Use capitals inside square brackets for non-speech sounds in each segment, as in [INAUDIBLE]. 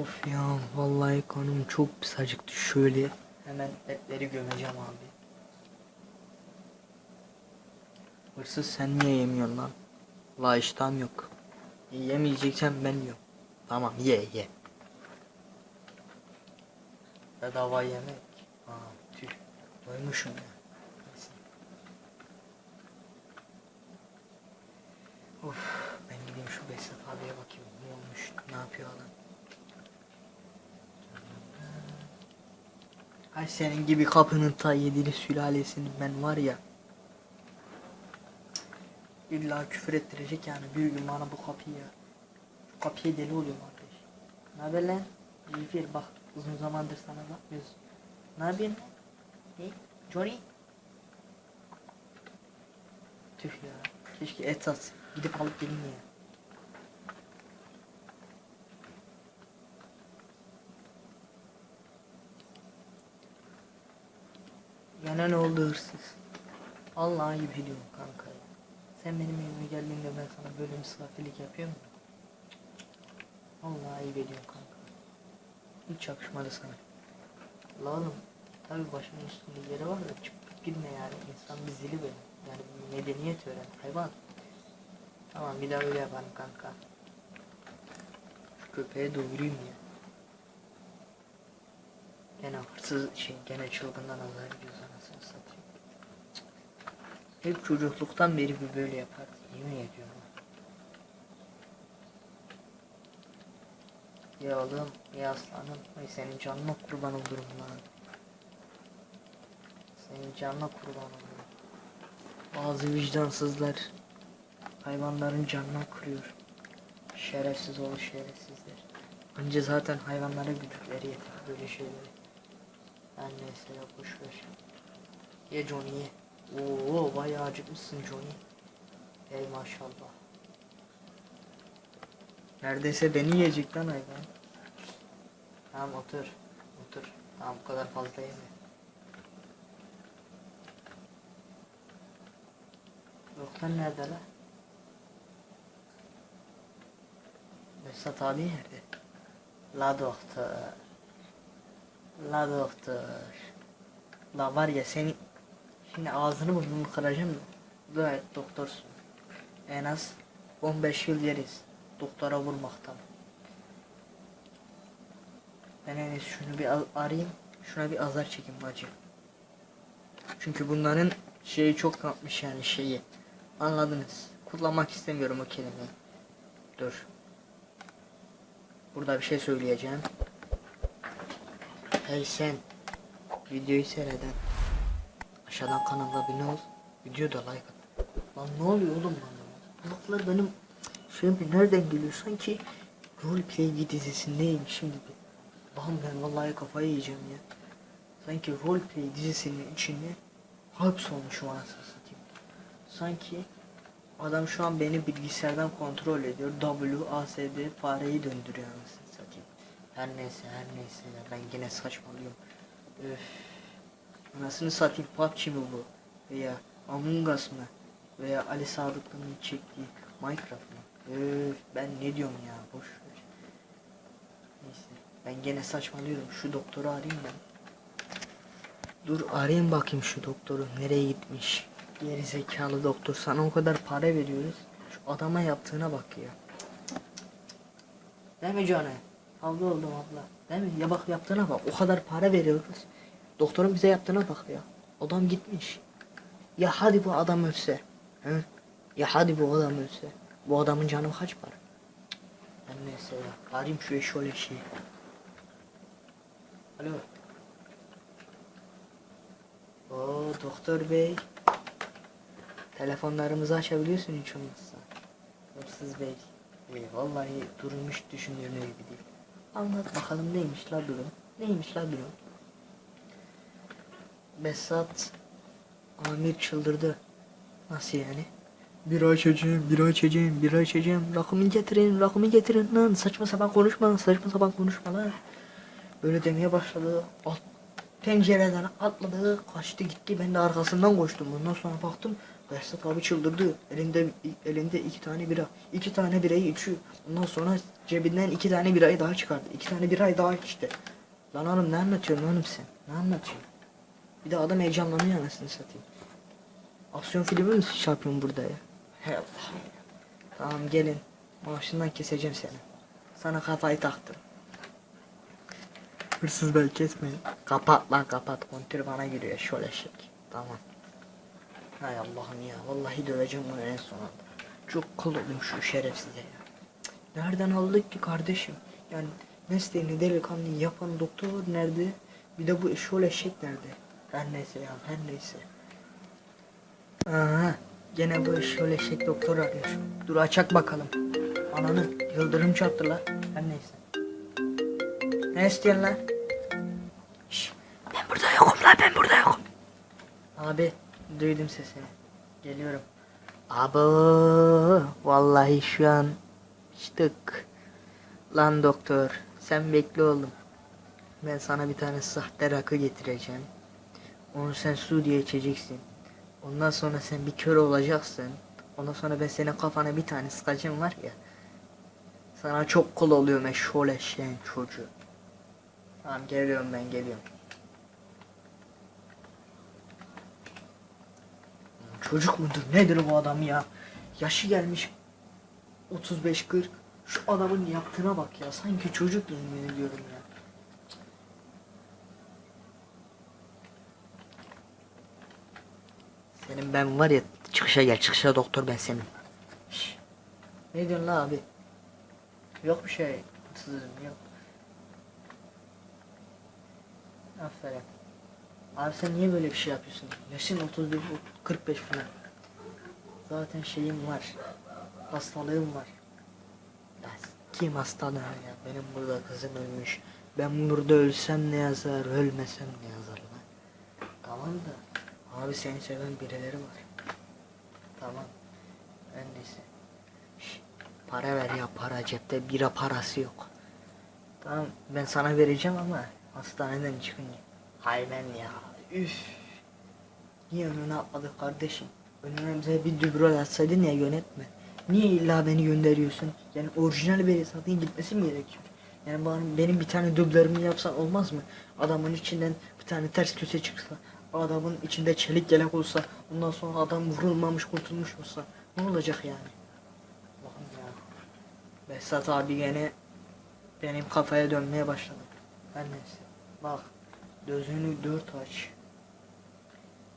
Of ya vallahi kanım çok pis acıktı şöyle. Hemen etleri gömeceğim abi. Hırsız sen niye yemiyorsun lan? La iştahım yok. Yemeyeceksen ben yiyorum. Tamam ye ye. Bedava yemek. Aa tüh. Doymuşum ya. Neyse. Of ben gideyim şu Behzat abiye bakayım. Ne olmuş? Ne yapıyor adam? Ay senin gibi kapının ta yedili sülalesinin ben var ya. İlla küfür ettirecek yani bir gün bana bu kapıyı. Şu kapıya deli oluyorum arkadaş. Ne haber lan? Cifir bak uzun zamandır sana bakmıyoruz. Ne yapıyorsun lan? Ne? Johnny? Tüh ya. Keşke et at. Gidip alıp geleyim ya. Gene ne oldu hırsız? Vallahi ayıp ediyorum kanka. Sen benim evime geldiğinde ben sana böyle misafirlik yapıyor muyum? Vallahi ayıp ediyorum kanka. Hiç yakışmadı sana. La oğlum tabi başımın üstünde yeri var da çıkıp gitme yani. İnsan bir zili böyle. Yani medeniyet öğren. Hayvan. Tamam bir daha öyle yaparım kanka. Şu köpeğe doyurayım ya. Gene hırsız şey gene çılgından azar ediyoruz anasını satayım. Hep çocukluktan beri bir böyle yapar. Yemin ediyorum. Ya oğlum ya aslanım. Ay senin canına kurban olurum lan. Senin canına kurban olurum. Bazı vicdansızlar hayvanların canına kırıyor. Şerefsiz oğlu şerefsizler. Önce zaten hayvanlara güdükleri yeter böyle şeyleri. Ben neyse ya boş ver. Ye Johnny ye. Oo bayağı acıkmışsın Johnny. Ey maşallah. Neredeyse beni yiyecek lan hayvan. Tamam otur. Otur. Tamam bu kadar fazla yeme. Doktor nerede la? Mesut abi nerede? La doktor. La doktor. La var ya seni şimdi ağzını burnunu kıracağım da. Dua et doktorsun. En az 15 yıl yeriz. Doktora vurmaktan. Ben en şunu bir arayayım. Şuna bir azar çekeyim bacı. Çünkü bunların şeyi çok yapmış yani şeyi. Anladınız. Kullanmak istemiyorum o kelimeyi. Dur. Burada bir şey söyleyeceğim. Hey sen. Videoyu seyreden. Aşağıdan kanala abone ol. Videoda like at. Lan ne oluyor oğlum bana? Bu laflar benim şeyim nereden geliyor? Sanki roleplay dizisindeyim şimdi. Lan ben vallahi kafayı yiyeceğim ya. Sanki roleplay dizisinin içinde hapsolmuşum anasını satayım. Sanki adam şu an beni bilgisayardan kontrol ediyor. WASD fareyi döndürüyor anasını. Her neyse her neyse ya ben yine saçmalıyorum. Öf. Anasını satayım PUBG mi bu? Veya Among Us mı? Veya Ali Sadıklı'nın çektiği Minecraft mı? Öf ben ne diyorum ya boş ver. Neyse ben gene saçmalıyorum şu doktoru arayayım ben. Dur arayayım bakayım şu doktoru nereye gitmiş. Geri zekalı doktor sana o kadar para veriyoruz. Şu adama yaptığına bak ya. Değil mi Cane? Abla oldum abla. Değil mi? Ya bak yaptığına bak. O kadar para veriyoruz. Doktorun bize yaptığına bak ya. Adam gitmiş. Ya hadi bu adam ölse. Hı? Ya hadi bu adam ölse. Bu adamın canı kaç para? Ben neyse ya. Arayayım şu şöyle şey. Alo. Oo doktor bey. Telefonlarımızı açabiliyorsun hiç olmazsa. Hırsız bey. İyi, vallahi durmuş düşündüğün gibi değil. Anlat bakalım neymiş la durum? Neymiş la durum? Besat Amir çıldırdı. Nasıl yani? Bir açacağım, bir açacağım, bir açacağım. Rakımı getirin, rakımı getirin lan. Saçma sapan konuşma, saçma sapan konuşma lan. Böyle demeye başladı. Alt, pencereden atladı, kaçtı gitti. Ben de arkasından koştum. Ondan sonra baktım Behzat abi çıldırdı. Elinde elinde iki tane bira. İki tane birayı içiyor. Ondan sonra cebinden iki tane birayı daha çıkardı. İki tane birayı daha içti. Lan oğlum ne anlatıyorsun oğlum sen? Ne anlatıyorsun? Bir de adam heyecanlanıyor anasını satayım. Aksiyon filmi mi yapıyorsun burada ya? He Allah'ım ya. Tamam gelin. Maaşından keseceğim seni. Sana kafayı taktım. Hırsız bey kesmeyin. Kapat lan kapat. Kontür bana giriyor şöyle şey. Tamam. Hay Allah'ım ya. Vallahi döveceğim bunu en son anda. Çok kıl oldum şu şerefsize ya. Nereden aldık ki kardeşim? Yani mesleğini delikanlı yapan doktor nerede? Bir de bu şöyle eşek nerede? Her neyse ya her neyse. Aha, gene bu şöyle eşek doktor arıyor. Dur açak bakalım. Ananı yıldırım çarptı la. Her neyse. Ne istiyorsun lan? Şş, ben burada yokum lan ben burada yokum. Abi duydum sesini. Geliyorum. Abi vallahi şu an çıtık. Lan doktor sen bekle oğlum. Ben sana bir tane sahte rakı getireceğim. Onu sen su diye içeceksin. Ondan sonra sen bir kör olacaksın. Ondan sonra ben senin kafana bir tane sıkacağım var ya. Sana çok kol oluyor meşhur eşeğin çocuğu. Tamam geliyorum ben geliyorum. Çocuk mudur nedir bu adam ya? Yaşı gelmiş 35-40. Şu adamın yaptığına bak ya. Sanki çocuk yemin ediyorum ya. Senin ben var ya çıkışa gel çıkışa doktor ben senin. Ne diyorsun la abi? Yok bir şey. Sızım yok. Aferin. Abi sen niye böyle bir şey yapıyorsun? Yaşın 31, 45 falan. Zaten şeyim var. Hastalığım var. Ya kim hastalığı ya? Benim burada kızım ölmüş. Ben burada ölsem ne yazar, ölmesem ne yazar lan? Tamam da abi seni seven birileri var. Tamam. Ben neyse. Para ver ya para cepte bira parası yok. Tamam ben sana vereceğim ama hastaneden çıkınca. Hay ben ya. Üf. Niye önüne atladık kardeşim? Önüne bir dübrol atsaydın ya yönetme. Niye illa beni gönderiyorsun? Yani orijinal bir satın gitmesi mi gerekiyor? Yani bana, benim bir tane dublörümü yapsan olmaz mı? Adamın içinden bir tane ters köşe çıksa, adamın içinde çelik yelek olsa, ondan sonra adam vurulmamış kurtulmuş olsa ne olacak yani? Allah'ım ya. Behzat abi gene benim kafaya dönmeye başladı. Her neyse. Bak gözünü dört aç.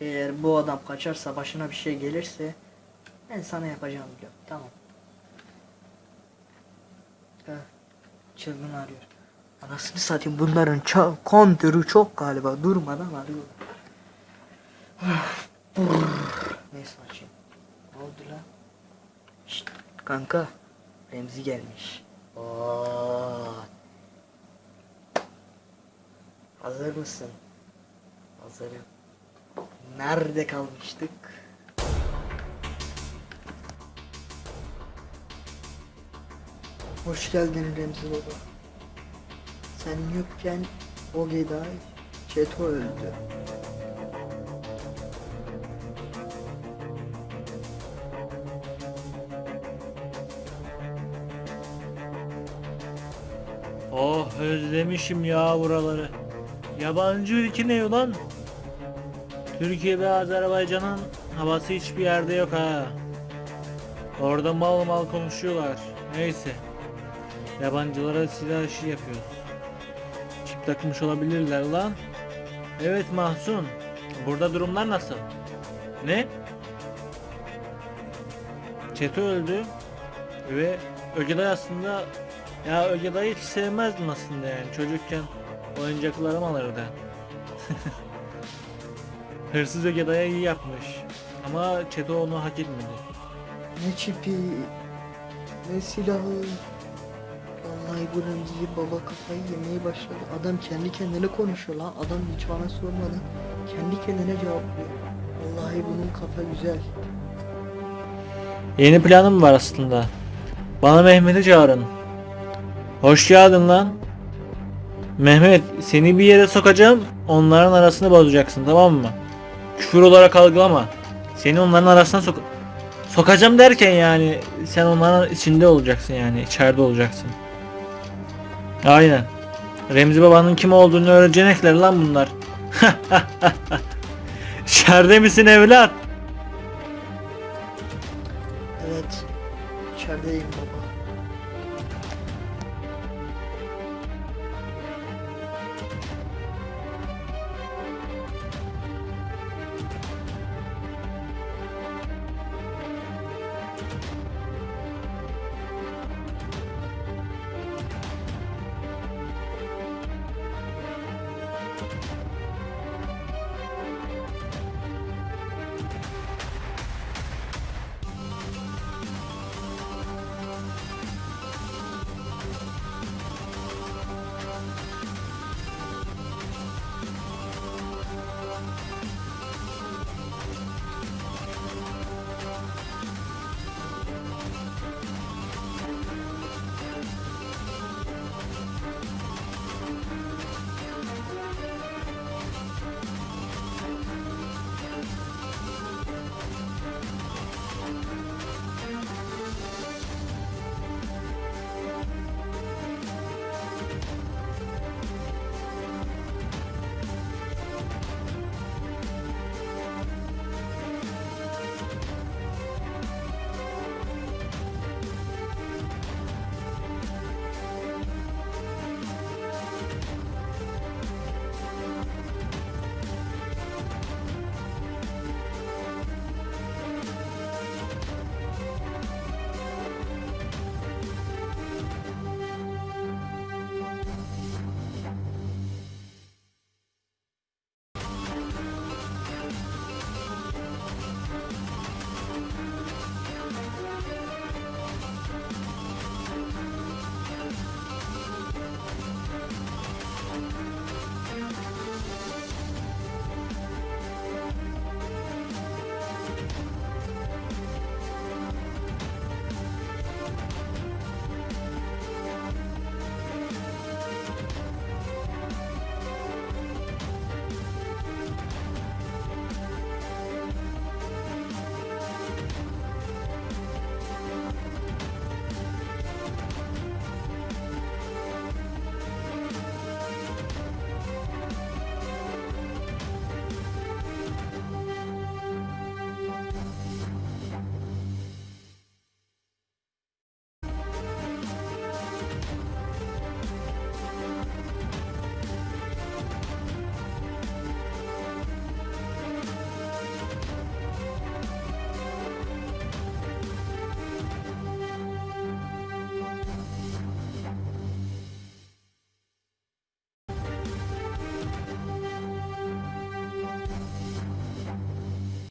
Eğer bu adam kaçarsa başına bir şey gelirse ben sana yapacağım biliyorum. Tamam. Çılgın arıyor. Anasını satayım bunların kontörü çok galiba durmadan arıyor. Neyse açayım. Ne oldu lan? Şşt, kanka. Remzi gelmiş. Oo. Hazır mısın? Hazırım. Nerede kalmıştık? Hoş geldin Remzi Baba. Sen yokken o Geday Çeto öldü. Oh özlemişim ya buraları. Yabancı ülke ne ulan? Türkiye ve Azerbaycan'ın havası hiçbir yerde yok ha. Orada mal mal konuşuyorlar. Neyse. Yabancılara silah işi yapıyoruz. Çip takmış olabilirler lan. Evet Mahsun. Burada durumlar nasıl? Ne? Çeto öldü. Ve Ögeday aslında ya Ögeday'ı hiç sevmezdim aslında yani çocukken oyuncaklarım alırdı. [LAUGHS] Hırsız Ögeday'a iyi yapmış. Ama Çeto onu hak etmedi. Ne çipi, ne silahı. Vallahi bu Remzi baba kafayı yemeye başladı. Adam kendi kendine konuşuyor lan. Adam hiç bana sormadan kendi kendine cevaplıyor. Vallahi bunun kafa güzel. Yeni planım var aslında. Bana Mehmet'i çağırın. Hoş geldin lan. Mehmet seni bir yere sokacağım. Onların arasını bozacaksın tamam mı? Küfür olarak algılama. Seni onların arasına sok sokacağım derken yani sen onların içinde olacaksın yani içeride olacaksın. Aynen. Remzi babanın kim olduğunu öğrenecekler lan bunlar. [LAUGHS] İçeride misin evlat?